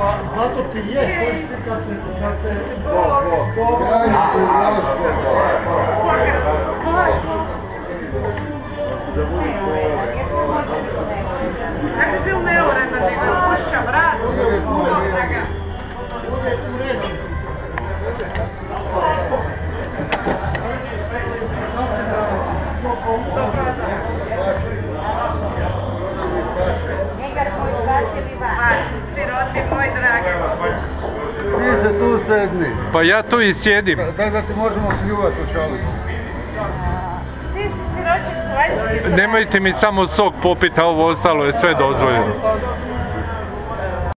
Pa zato ti je, hoćeš ti kad se, kad se... Bog, Bog, Granicu Kako bi bil neuredan, da ga pušča vrat, da. Uvijek u redu. Njega smo izbacili van. Siroti moj dragi. Ti se tu sedni. Pa ja tu i sjedim. Tako da ti možemo pljuvati u šalicu. Ti si siročak s vanjske Nemojte mi samo sok popiti, a ovo ostalo je sve dozvoljeno.